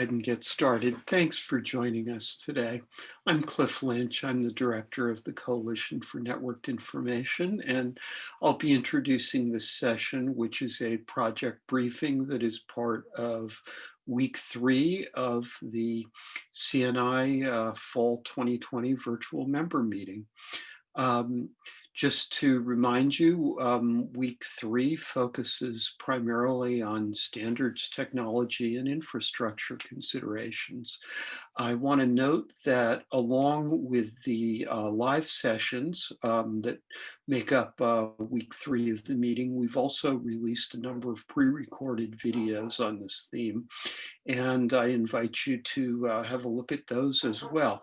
ahead and get started? Thanks for joining us today. I'm Cliff Lynch. I'm the director of the Coalition for Networked Information, and I'll be introducing this session, which is a project briefing that is part of week three of the CNI uh, Fall 2020 virtual member meeting. Um, just to remind you, um, week three focuses primarily on standards, technology, and infrastructure considerations. I want to note that along with the uh, live sessions um, that make up uh, week three of the meeting, we've also released a number of pre-recorded videos on this theme. And I invite you to uh, have a look at those as well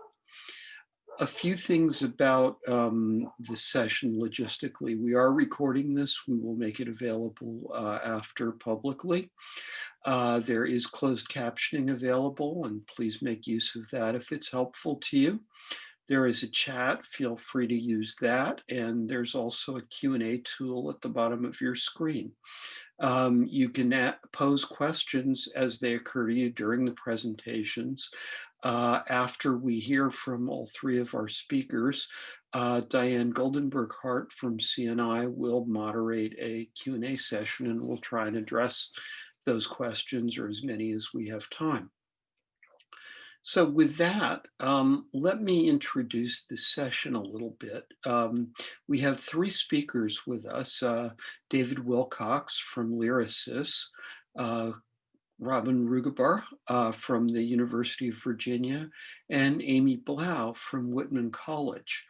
a few things about um, the session logistically. We are recording this. We will make it available uh, after publicly. Uh, there is closed captioning available and please make use of that if it's helpful to you. There is a chat, feel free to use that. And there's also a Q&A tool at the bottom of your screen. Um, you can pose questions as they occur to you during the presentations. Uh, after we hear from all three of our speakers, uh, Diane Goldenberg Hart from CNI will moderate a Q&A session and we'll try and address those questions or as many as we have time. So with that, um, let me introduce this session a little bit. Um, we have three speakers with us, uh, David Wilcox from Lyrasis, uh, Robin Ruggaber uh, from the University of Virginia, and Amy Blau from Whitman College.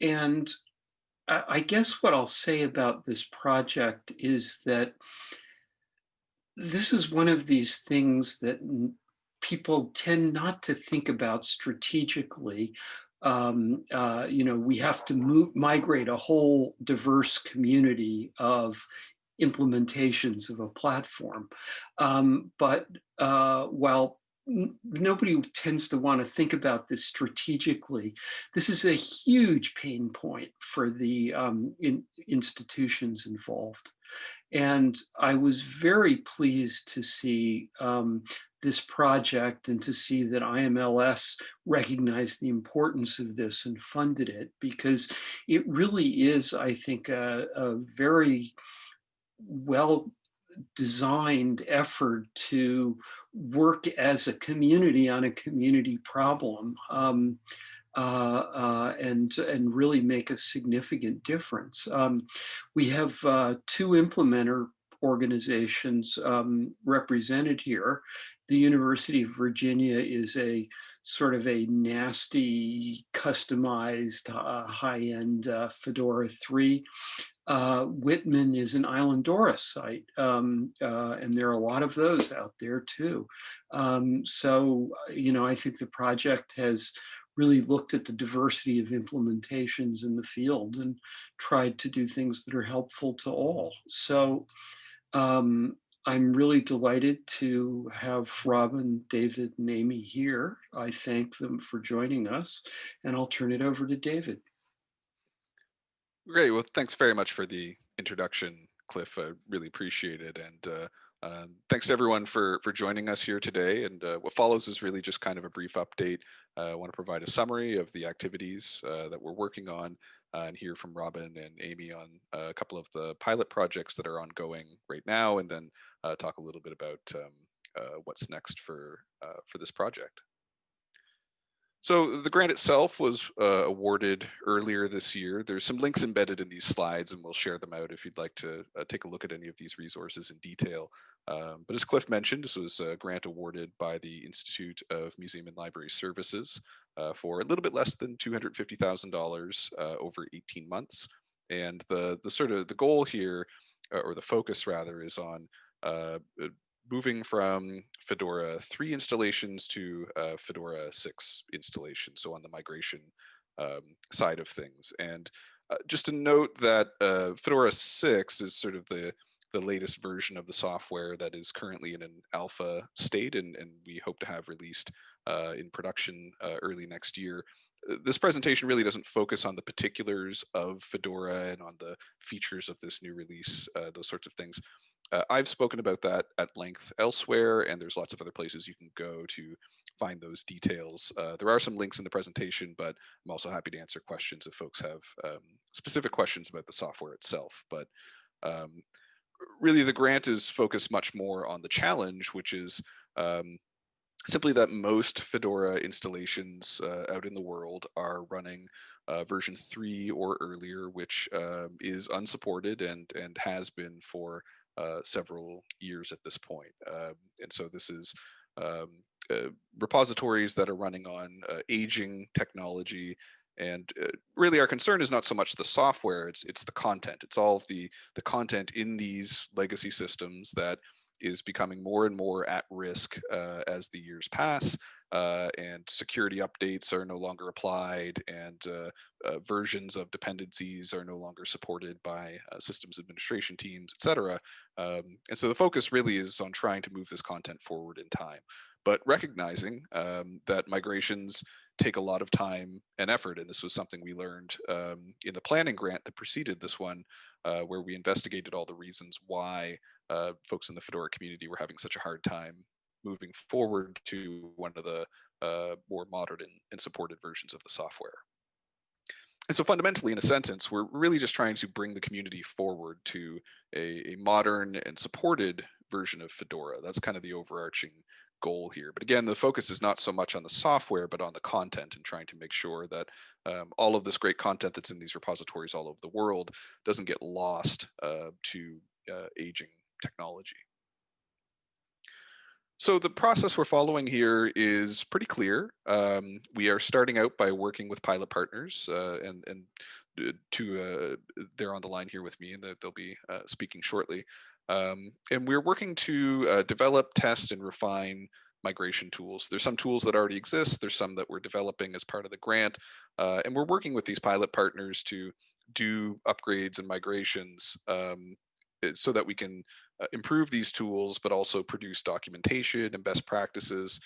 And I guess what I'll say about this project is that this is one of these things that people tend not to think about strategically. Um, uh, you know, we have to move, migrate a whole diverse community of implementations of a platform. Um, but uh, while nobody tends to want to think about this strategically. This is a huge pain point for the um, in, institutions involved. And I was very pleased to see um, this project and to see that IMLS recognized the importance of this and funded it because it really is, I think, a, a very well designed effort to work as a community on a community problem um, uh, uh, and, and really make a significant difference. Um, we have uh, two implementer organizations um, represented here. The University of Virginia is a sort of a nasty, customized, uh, high-end uh, Fedora 3 uh, Whitman is an Islandora site, um, uh, and there are a lot of those out there too. Um, so, you know, I think the project has really looked at the diversity of implementations in the field and tried to do things that are helpful to all. So um, I'm really delighted to have Robin, David, and Amy here. I thank them for joining us, and I'll turn it over to David. Great. Well, thanks very much for the introduction, Cliff. I really appreciate it. And uh, uh, thanks to everyone for, for joining us here today. And uh, what follows is really just kind of a brief update. Uh, I want to provide a summary of the activities uh, that we're working on and hear from Robin and Amy on a couple of the pilot projects that are ongoing right now, and then talk a little bit about um, what's next for, for this project. So the grant itself was uh, awarded earlier this year. There's some links embedded in these slides and we'll share them out if you'd like to uh, take a look at any of these resources in detail. Um, but as Cliff mentioned, this was a grant awarded by the Institute of Museum and Library Services uh, for a little bit less than $250,000 uh, over 18 months. And the, the sort of the goal here, uh, or the focus rather, is on uh, moving from Fedora 3 installations to Fedora 6 installations, so on the migration um, side of things. And just to note that Fedora 6 is sort of the, the latest version of the software that is currently in an alpha state, and, and we hope to have released uh, in production uh, early next year uh, this presentation really doesn't focus on the particulars of Fedora and on the features of this new release, uh, those sorts of things. Uh, I've spoken about that at length elsewhere, and there's lots of other places you can go to find those details. Uh, there are some links in the presentation, but I'm also happy to answer questions if folks have um, specific questions about the software itself. But um, really the grant is focused much more on the challenge, which is um, simply that most Fedora installations uh, out in the world are running uh, version three or earlier, which um, is unsupported and and has been for uh, several years at this point. Um, and so this is um, uh, repositories that are running on uh, aging technology and uh, really our concern is not so much the software, it's it's the content. It's all of the, the content in these legacy systems that is becoming more and more at risk uh, as the years pass uh, and security updates are no longer applied and uh, uh, versions of dependencies are no longer supported by uh, systems administration teams, et cetera. Um, and so the focus really is on trying to move this content forward in time, but recognizing um, that migrations take a lot of time and effort. And this was something we learned um, in the planning grant that preceded this one, uh, where we investigated all the reasons why uh, folks in the Fedora community were having such a hard time moving forward to one of the uh, more modern and, and supported versions of the software. And so fundamentally, in a sentence, we're really just trying to bring the community forward to a, a modern and supported version of Fedora. That's kind of the overarching goal here. But again, the focus is not so much on the software, but on the content and trying to make sure that um, all of this great content that's in these repositories all over the world doesn't get lost uh, to uh, aging technology. So the process we're following here is pretty clear. Um, we are starting out by working with pilot partners uh, and, and uh, to uh, they're on the line here with me and they'll be uh, speaking shortly. Um, and we're working to uh, develop, test, and refine migration tools. There's some tools that already exist. There's some that we're developing as part of the grant. Uh, and we're working with these pilot partners to do upgrades and migrations um, so that we can uh, improve these tools, but also produce documentation and best practices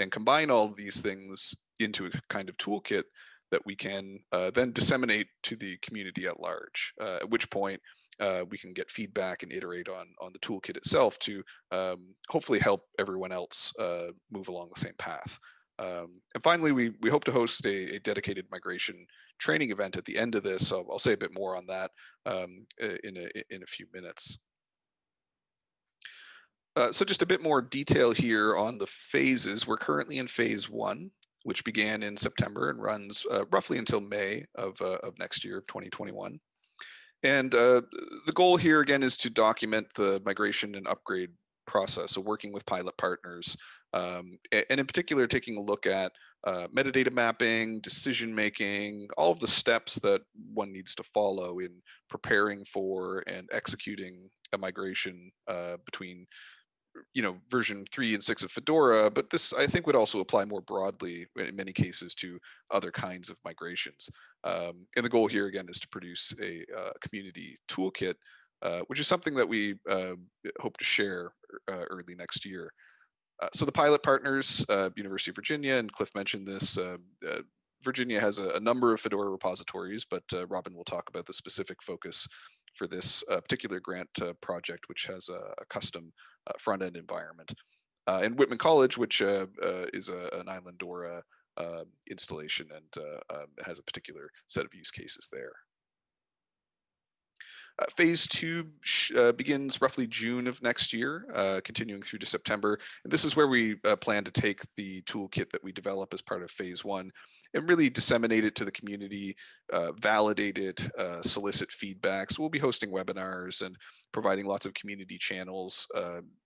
and combine all of these things into a kind of toolkit that we can uh, then disseminate to the community at large, uh, at which point uh, we can get feedback and iterate on on the toolkit itself to um, hopefully help everyone else uh, move along the same path. Um, and finally, we we hope to host a, a, dedicated migration training event at the end of this. So I'll say a bit more on that um, in a in a few minutes. Uh, so just a bit more detail here on the phases. We're currently in phase one, which began in September and runs uh, roughly until May of, uh, of next year of 2021. And uh, the goal here again is to document the migration and upgrade process. So working with pilot partners, um, and in particular, taking a look at uh, metadata mapping, decision making, all of the steps that one needs to follow in preparing for and executing a migration uh, between you know version three and six of Fedora, but this I think would also apply more broadly in many cases to other kinds of migrations. Um, and the goal here again is to produce a uh, community toolkit, uh, which is something that we uh, hope to share uh, early next year. Uh, so the pilot partners, uh, University of Virginia, and Cliff mentioned this, Virginia has a, a, number of Fedora repositories, but Robin will talk about the specific focus for this particular grant project, which has a, a custom uh, front end environment. Uh, and Whitman College, which uh, is a, an Islandora installation and um, has a particular set of use cases there. Uh, phase two uh, begins roughly June of next year, uh, continuing through to September. And this is where we plan to take the toolkit that we develop as part of phase one and really disseminate it to the community, validate it, solicit feedback. So we'll be hosting webinars and providing lots of community channels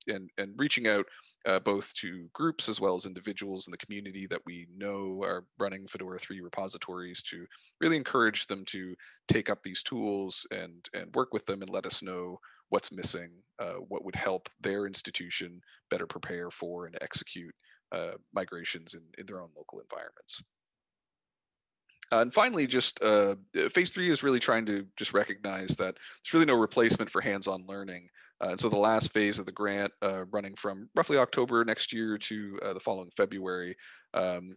and, and reaching out uh, both to groups as well as individuals in the community that we know are running Fedora 3 repositories to really encourage them to take up these tools and, and work with them and let us know what's missing, uh, what would help their institution better prepare for and execute uh, migrations in, in their own local environments. Uh, and finally, just uh, phase three is really trying to just recognize that there's really no replacement for hands-on learning. Uh, and so the last phase of the grant, uh, running from roughly October next year to uh, the following February, um,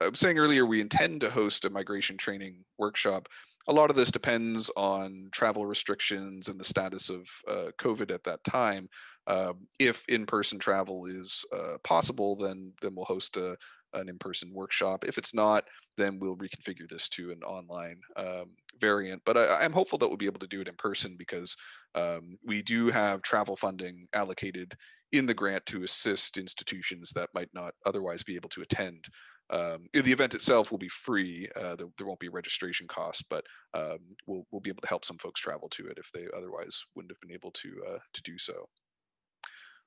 I was saying earlier, we intend to host a migration training workshop a lot of this depends on travel restrictions and the status of uh, COVID at that time. Um, if in-person travel is uh, possible, then then we'll host a, an in-person workshop. If it's not, then we'll reconfigure this to an online um, variant. But I, am hopeful that we'll be able to do it in person because um, we do have travel funding allocated in the grant to assist institutions that might not otherwise be able to attend. Um, the event itself will be free. Uh, there, there, won't be registration costs, but um, we'll, we'll be able to help some folks travel to it if they otherwise wouldn't have been able to uh, to do so.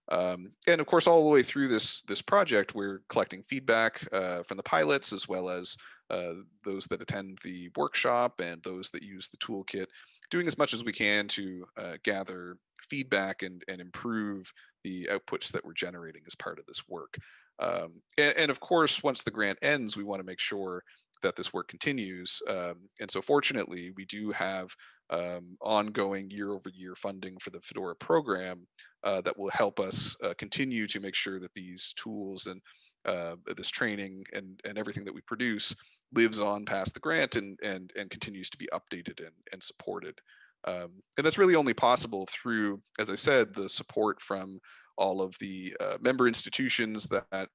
Um, and of course, all the way through this this project, we're collecting feedback uh, from the pilots as well as uh, those that attend the workshop and those that use the toolkit, doing as much as we can to uh, gather feedback and, and improve the outputs that we're generating as part of this work. Um, and, and, of course, once the grant ends, we want to make sure that this work continues. Um, and so fortunately, we do have um, ongoing year over year funding for the Fedora program uh, that will help us uh, continue to make sure that these tools and uh, this training and, and everything that we produce lives on past the grant and, and, and continues to be updated and, and supported. Um, and that's really only possible through, as I said, the support from all of the uh, member institutions that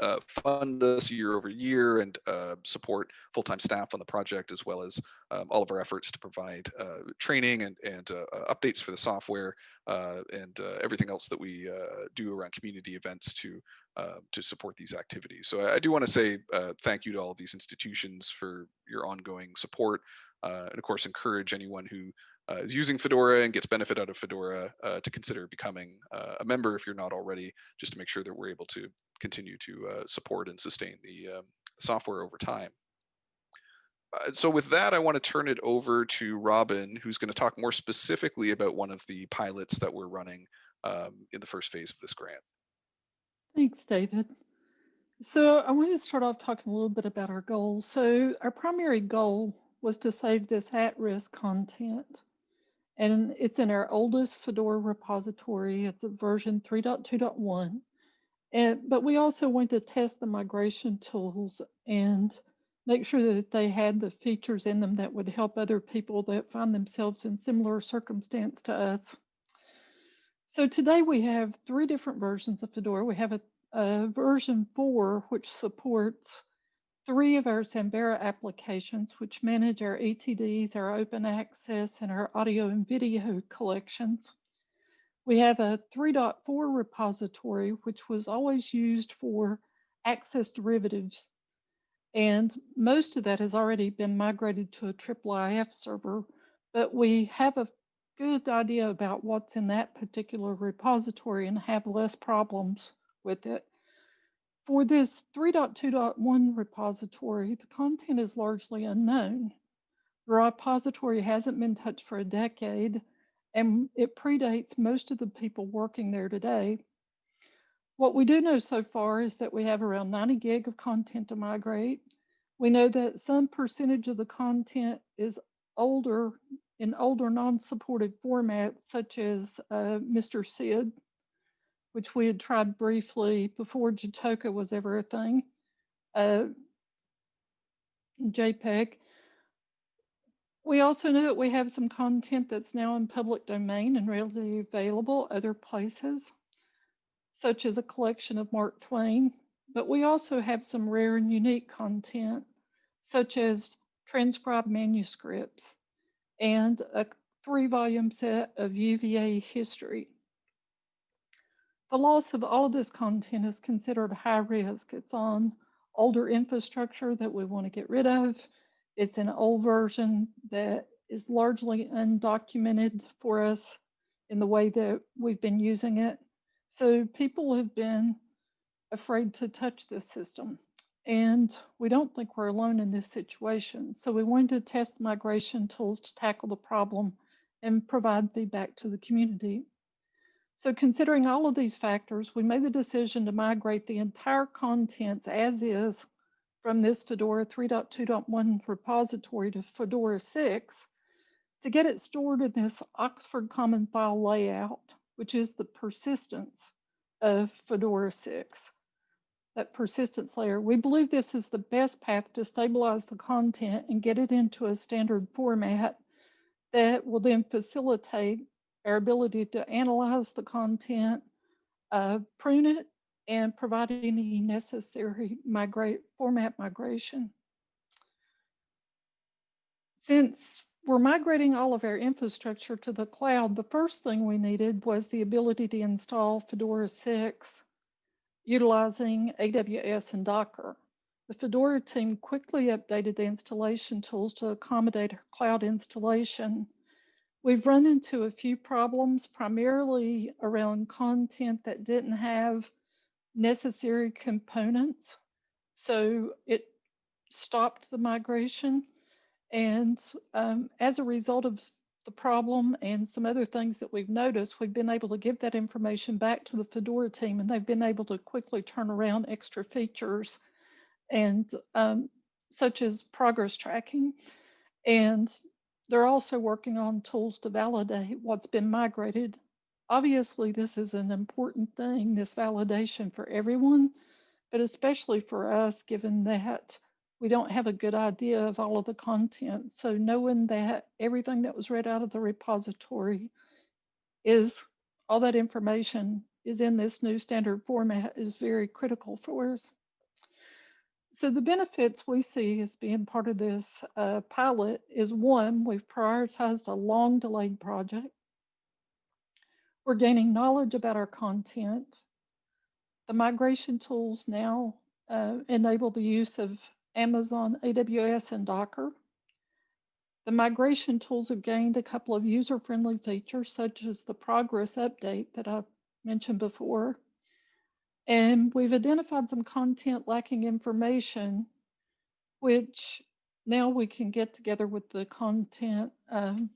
uh, fund us year over year and uh, support full-time staff on the project, as well as um, all of our efforts to provide uh, training and, and uh, uh, updates for the software uh, and everything else that we do around community events to to support these activities. So I, do want to say thank you to all of these institutions for your ongoing support, and of course encourage anyone who is using Fedora and gets benefit out of Fedora uh, to consider becoming uh, a member if you're not already, just to make sure that we're able to continue to uh, support and sustain the um, software over time. Uh, so with that, I want to turn it over to Robin, who's going to talk more specifically about one of the pilots that we're running um, in the first phase of this grant. Thanks, David. So I want to start off talking a little bit about our goals. So our primary goal was to save this at-risk content and it's in our oldest Fedora repository. It's a version 3.2.1. And, but we also went to test the migration tools and make sure that they had the features in them that would help other people that find themselves in similar circumstance to us. So today we have three different versions of Fedora. We have a, a version 4, which supports three of our Samvera applications, which manage our ETDs, our open access, and our audio and video collections. We have a 3.4 repository, which was always used for access derivatives. And most of that has already been migrated to a IIIF server, but we have a good idea about what's in that particular repository and have less problems with it. For this 3.2.1 repository, the content is largely unknown. The repository hasn't been touched for a decade, and it predates most of the people working there today. What we do know so far is that we have around 90 gig of content to migrate. We know that some percentage of the content is older in older non-supported formats, such as uh, Mr. Sid which we had tried briefly before Jitoka was ever a thing, uh, JPEG. We also know that we have some content that's now in public domain and readily available other places, such as a collection of Mark Twain, but we also have some rare and unique content, such as transcribed manuscripts and a three volume set of UVA history. The loss of all of this content is considered high risk. It's on older infrastructure that we want to get rid of. It's an old version that is largely undocumented for us in the way that we've been using it. So people have been afraid to touch this system. And we don't think we're alone in this situation. So we wanted to test migration tools to tackle the problem and provide feedback to the community. So considering all of these factors, we made the decision to migrate the entire contents as is from this Fedora 3.2.1 repository to Fedora 6 to get it stored in this Oxford Common File layout, which is the persistence of Fedora 6. that persistence layer. We believe this is the best path to stabilize the content and get it into a standard format that will then facilitate our ability to analyze the content, uh, prune it, and provide any necessary migrate format migration. Since we're migrating all of our infrastructure to the cloud, the first thing we needed was the ability to install Fedora 6 utilizing AWS and Docker. The Fedora team quickly updated the installation tools to accommodate our cloud installation. We've run into a few problems, primarily around content that didn't have necessary components. So it stopped the migration. And um, as a result of the problem and some other things that we've noticed, we've been able to give that information back to the Fedora team and they've been able to quickly turn around extra features and um, such as progress tracking. And they're also working on tools to validate what's been migrated. Obviously, this is an important thing, this validation for everyone, but especially for us, given that we don't have a good idea of all of the content. So knowing that everything that was read out of the repository is all that information is in this new standard format is very critical for us. So the benefits we see as being part of this uh, pilot is one, we've prioritized a long delayed project. We're gaining knowledge about our content. The migration tools now uh, enable the use of Amazon, AWS, and Docker. The migration tools have gained a couple of user-friendly features, such as the progress update that I mentioned before. And we've identified some content lacking information, which now we can get together with the content, um,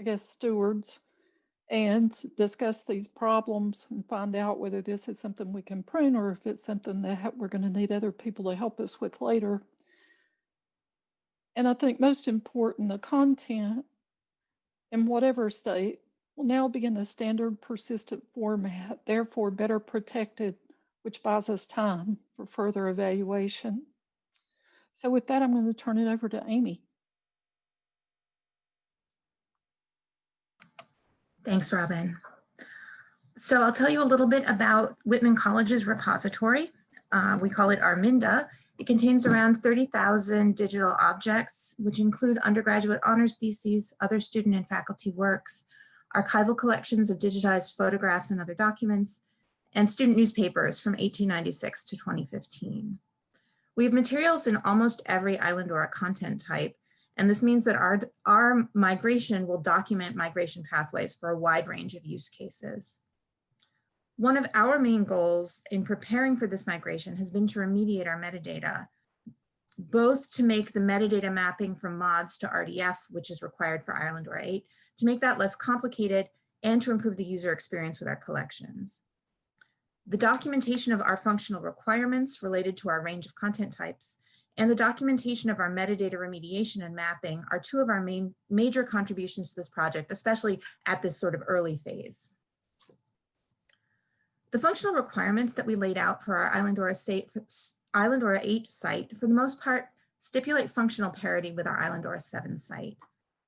I guess, stewards and discuss these problems and find out whether this is something we can prune or if it's something that we're going to need other people to help us with later. And I think most important, the content in whatever state will now be in a standard persistent format, therefore better protected, which buys us time for further evaluation. So with that, I'm going to turn it over to Amy. Thanks, Robin. So I'll tell you a little bit about Whitman College's repository. Uh, we call it Arminda. It contains around 30,000 digital objects, which include undergraduate honors theses, other student and faculty works, archival collections of digitized photographs and other documents, and student newspapers from 1896 to 2015. We have materials in almost every Islandora content type, and this means that our, our migration will document migration pathways for a wide range of use cases. One of our main goals in preparing for this migration has been to remediate our metadata, both to make the metadata mapping from mods to RDF, which is required for Islandora 8, to make that less complicated and to improve the user experience with our collections. The documentation of our functional requirements related to our range of content types and the documentation of our metadata remediation and mapping are two of our main major contributions to this project, especially at this sort of early phase. The functional requirements that we laid out for our Islandora, state, Islandora 8 site, for the most part, stipulate functional parity with our Islandora 7 site.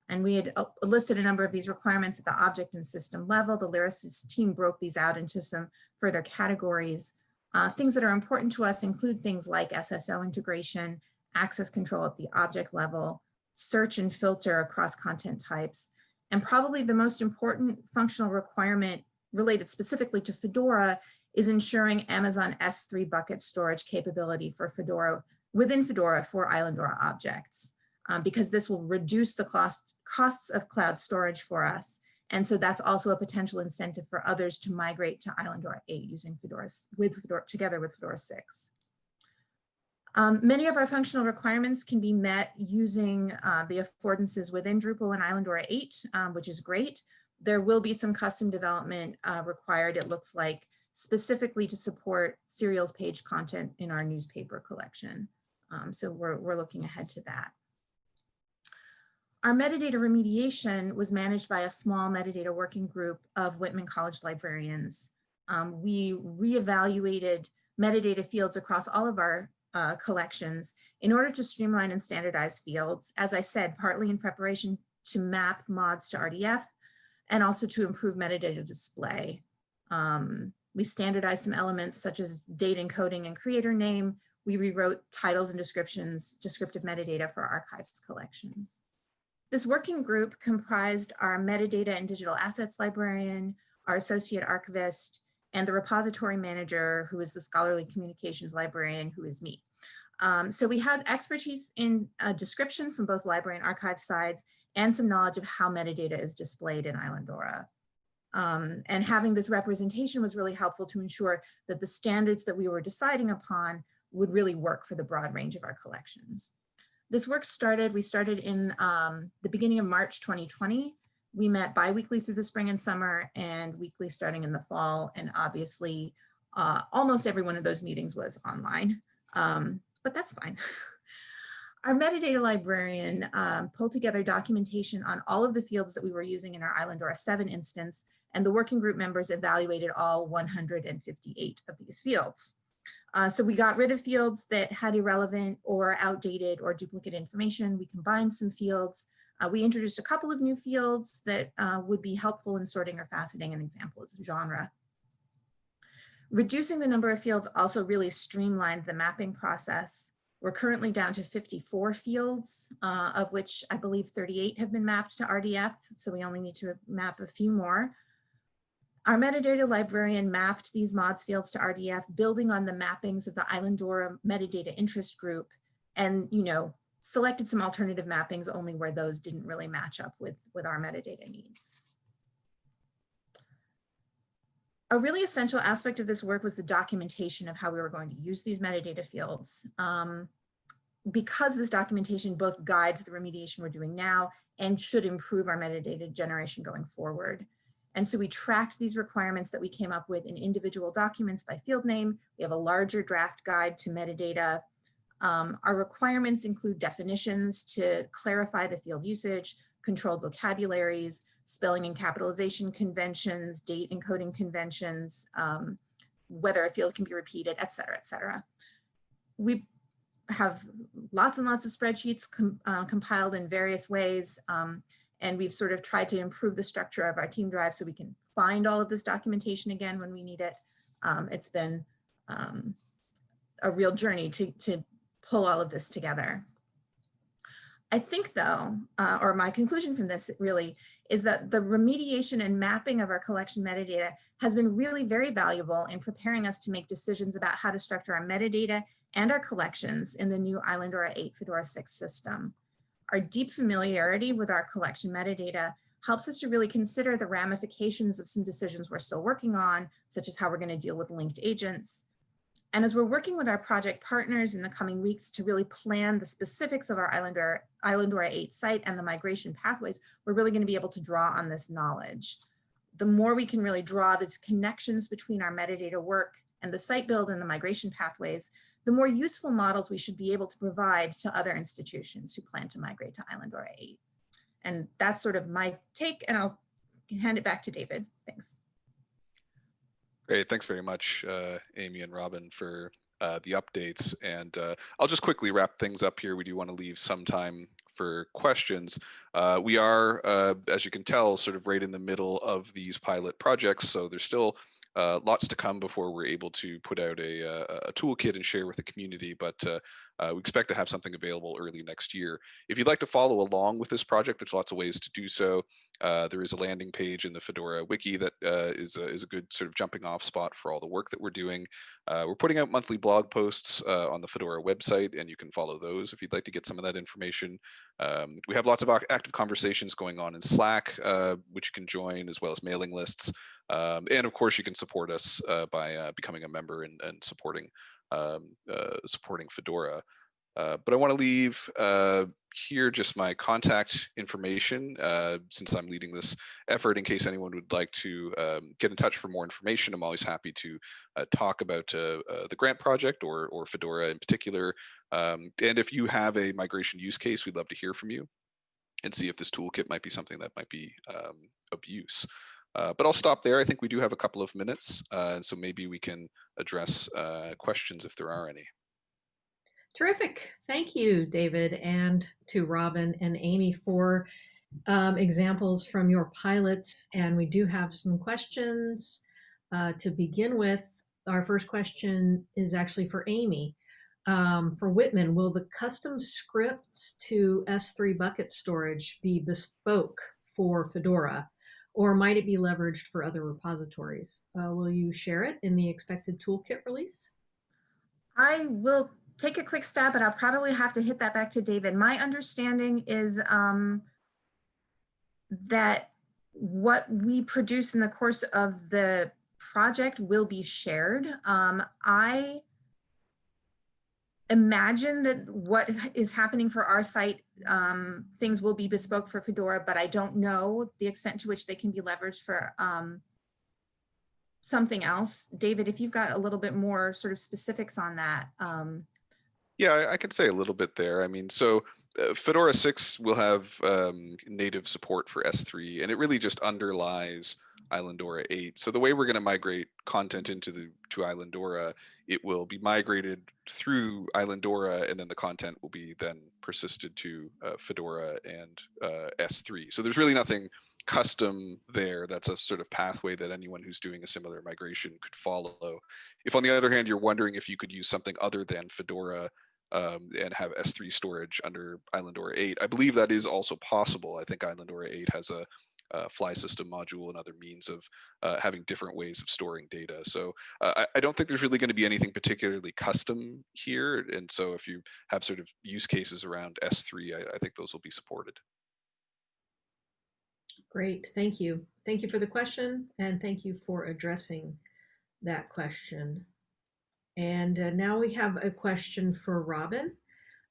And we had uh, listed a number of these requirements at the object and system level. The Lyrasis team broke these out into some further categories. Uh, things that are important to us include things like SSO integration, access control at the object level, search and filter across content types, and probably the most important functional requirement related specifically to Fedora is ensuring Amazon S3 bucket storage capability for Fedora within Fedora for Islandora objects, um, because this will reduce the cost, costs of cloud storage for us and so that's also a potential incentive for others to migrate to Islandora 8 using Fedora, with Fedora, together with Fedora 6. Um, many of our functional requirements can be met using uh, the affordances within Drupal and Islandora 8, um, which is great. There will be some custom development uh, required, it looks like, specifically to support serials page content in our newspaper collection. Um, so we're, we're looking ahead to that. Our metadata remediation was managed by a small metadata working group of Whitman College librarians. um, we reevaluated metadata fields across all of our uh, collections in order to streamline and standardize fields, as I said, partly in preparation to map mods to RDF and also to improve metadata display. Um, we standardized some elements such as date encoding and creator name. We rewrote titles and descriptions, descriptive metadata for archives collections. This working group comprised our metadata and digital assets librarian, our associate archivist, and the repository manager, who is the scholarly communications librarian, who is me. Um, so we had expertise in uh, description from both library and archive sides, and some knowledge of how metadata is displayed in Islandora. Um, and having this representation was really helpful to ensure that the standards that we were deciding upon would really work for the broad range of our collections. This work started, we started in um, the beginning of March 2020. We met bi-weekly through the spring and summer and weekly starting in the fall. And obviously, uh, almost every one of those meetings was online, um, but that's fine. Our metadata librarian um, pulled together documentation on all of the fields that we were using in our Islandora 7 instance, and the working group members evaluated all 158 of these fields. Uh, so we got rid of fields that had irrelevant or outdated or duplicate information. We combined some fields. Uh, we introduced a couple of new fields that uh, would be helpful in sorting or faceting. An example is genre. Reducing the number of fields also really streamlined the mapping process. We're currently down to 54 fields, uh, of which I believe 38 have been mapped to RDF, so we only need to map a few more. Our metadata librarian mapped these mods fields to RDF, building on the mappings of the Islandora metadata interest group, and you know, selected some alternative mappings only where those didn't really match up with, with our metadata needs. A really essential aspect of this work was the documentation of how we were going to use these metadata fields. Um, because this documentation both guides the remediation we're doing now and should improve our metadata generation going forward. And so we tracked these requirements that we came up with in individual documents by field name. We have a larger draft guide to metadata. Um, our requirements include definitions to clarify the field usage, controlled vocabularies, spelling and capitalization conventions, date encoding conventions, um, whether a field can be repeated, et cetera, et cetera. We have lots and lots of spreadsheets com uh, compiled in various ways. Um, and we've sort of tried to improve the structure of our team drive so we can find all of this documentation again when we need it. Um, it's been um, a real journey to, to pull all of this together. I think though, uh, or my conclusion from this really is that the remediation and mapping of our collection metadata has been really very valuable in preparing us to make decisions about how to structure our metadata and our collections in the new Islandora 8 Fedora 6 system. Our deep familiarity with our collection metadata helps us to really consider the ramifications of some decisions we're still working on, such as how we're going to deal with linked agents, and as we're working with our project partners in the coming weeks to really plan the specifics of our Islandora, Islandora 8 site and the migration pathways, we're really gonna be able to draw on this knowledge. The more we can really draw these connections between our metadata work and the site build and the migration pathways, the more useful models we should be able to provide to other institutions who plan to migrate to Islandora 8. And that's sort of my take, and I'll hand it back to David. Thanks. Great, thanks very much, uh, Amy and Robin, for uh, the updates. And uh, I'll just quickly wrap things up here. We do want to leave some time for questions. Uh, we are, uh, as you can tell, sort of right in the middle of these pilot projects. So there's still uh, lots to come before we're able to put out a, a, a toolkit and share with the community, but uh, uh, we expect to have something available early next year. If you'd like to follow along with this project, there's lots of ways to do so. Uh, there is a landing page in the Fedora wiki that uh, is a, is a good sort of jumping off spot for all the work that we're doing. Uh, we're putting out monthly blog posts on the Fedora website, and you can follow those if you'd like to get some of that information. Um, we have lots of active conversations going on in Slack, which you can join, as well as mailing lists. Um, and of course, you can support us uh, by uh, becoming a member and, and supporting um, uh, supporting Fedora. Uh, but I want to leave uh, here just my contact information uh, since I'm leading this effort in case anyone would like to um, get in touch for more information. I'm always happy to talk about the grant project or, or Fedora in particular. Um, and if you have a migration use case, we'd love to hear from you and see if this toolkit might be something that might be um, of use. Uh, but I'll stop there. I think we do have a couple of minutes, uh, and so maybe we can address uh, questions if there are any. Terrific. Thank you, David, and to Robin and Amy for um, examples from your pilots. And we do have some questions uh, to begin with. Our first question is actually for Amy. Um, for Whitman, will the custom scripts to S3 bucket storage be bespoke for Fedora, or might it be leveraged for other repositories? Uh, will you share it in the expected toolkit release? I will take a quick stab, but I'll probably have to hit that back to David. My understanding is um, that what we produce in the course of the project will be shared. Um, I imagine that what is happening for our site, um, things will be bespoke for Fedora, but I don't know the extent to which they can be leveraged for um, something else. David, if you've got a little bit more sort of specifics on that. Um, Yeah, I, I can say a little bit there. I mean, so Fedora 6 will have um, native support for S3, and it really just underlies Islandora 8. So the way we're going to migrate content into the to Islandora, it will be migrated through Islandora, and then the content will be then persisted to uh, Fedora and uh, S3. So there's really nothing custom there. That's a sort of pathway that anyone who's doing a similar migration could follow. If on the other hand, you're wondering if you could use something other than Fedora um, and have S3 storage under Islandora 8. I believe that is also possible. I think Islandora 8 has a, a Flysystem module and other means of uh, having different ways of storing data. So uh, I, I, don't think there's really going to be anything particularly custom here. And so if you have sort of use cases around S3, I, I think those will be supported. Great, thank you. Thank you for the question and thank you for addressing that question. And uh, now we have a question for Robin.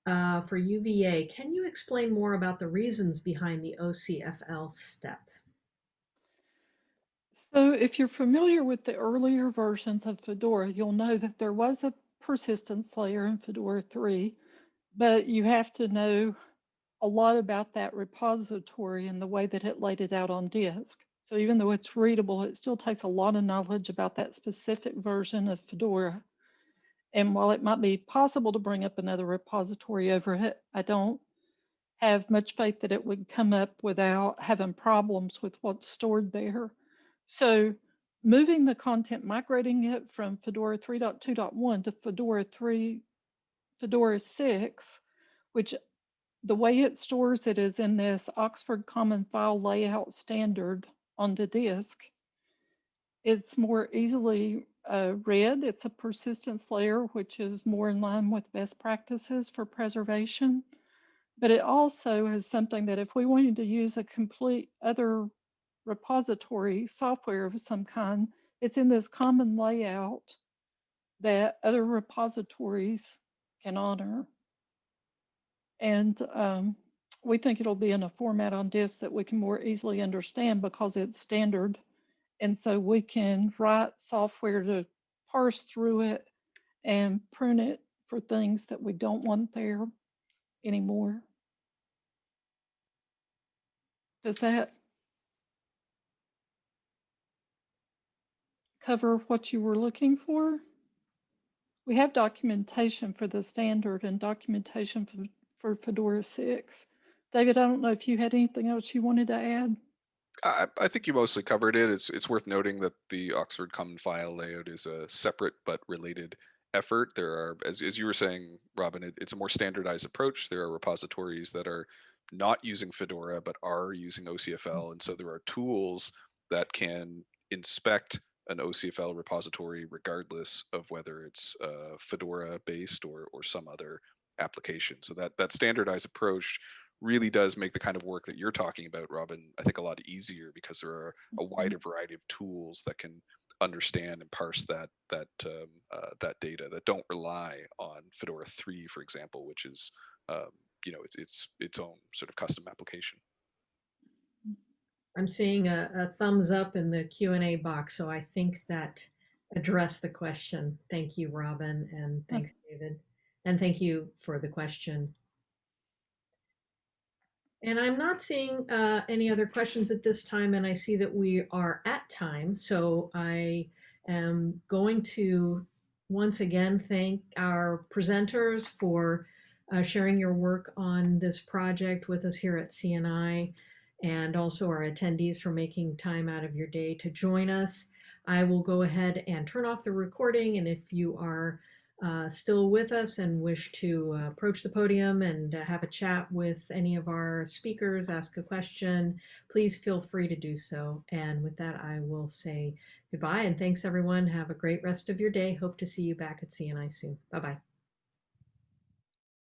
Uh, for UVA, can you explain more about the reasons behind the OCFL step? So if you're familiar with the earlier versions of Fedora, you'll know that there was a persistence layer in Fedora 3, but you have to know a lot about that repository and the way that it laid it out on disk. So even though it's readable, it still takes a lot of knowledge about that specific version of Fedora. And while it might be possible to bring up another repository over it, I don't have much faith that it would come up without having problems with what's stored there. So moving the content, migrating it from Fedora 3.2.1 to Fedora 3, Fedora 6, which the way it stores it is in this Oxford Common File Layout standard on the disk. It's more easily uh, read. It's a persistence layer, which is more in line with best practices for preservation. But it also is something that if we wanted to use a complete other repository software of some kind, it's in this common layout that other repositories can honor. And um, we think it'll be in a format on disk that we can more easily understand because it's standard. And so we can write software to parse through it and prune it for things that we don't want there anymore. Does that cover what you were looking for? We have documentation for the standard and documentation for, for Fedora 6. David, I don't know if you had anything else you wanted to add. I, I, think you mostly covered it. It's it's worth noting that the Oxford Common File layout is a separate but related effort. There are, as, as you were saying, Robin, it, it's a more standardized approach. There are repositories that are not using Fedora but are using OCFL, and so there are tools that can inspect an OCFL repository regardless of whether it's uh, Fedora based or or some other application. So that that standardized approach really does make the kind of work that you're talking about, Robin, I think a lot easier because there are a Mm-hmm. wider variety of tools that can understand and parse that that um, uh, that data that don't rely on Fedora 3, for example, which is um, you know it's it's its own sort of custom application. I'm seeing a, a thumbs up in the Q&A box, so I think that addressed the question. Thank you, Robin, and thanks, David. And thank you for the question. And I'm not seeing uh, any other questions at this time, and I see that we are at time. So I am going to once again thank our presenters for uh, sharing your work on this project with us here at CNI and also our attendees for making time out of your day to join us. I will go ahead and turn off the recording and if you are uh, still with us and wish to uh, approach the podium and uh, have a chat with any of our speakers, ask a question, please feel free to do so. And with that, I will say goodbye and thanks everyone. Have a great rest of your day. Hope to see you back at CNI soon. Bye-bye.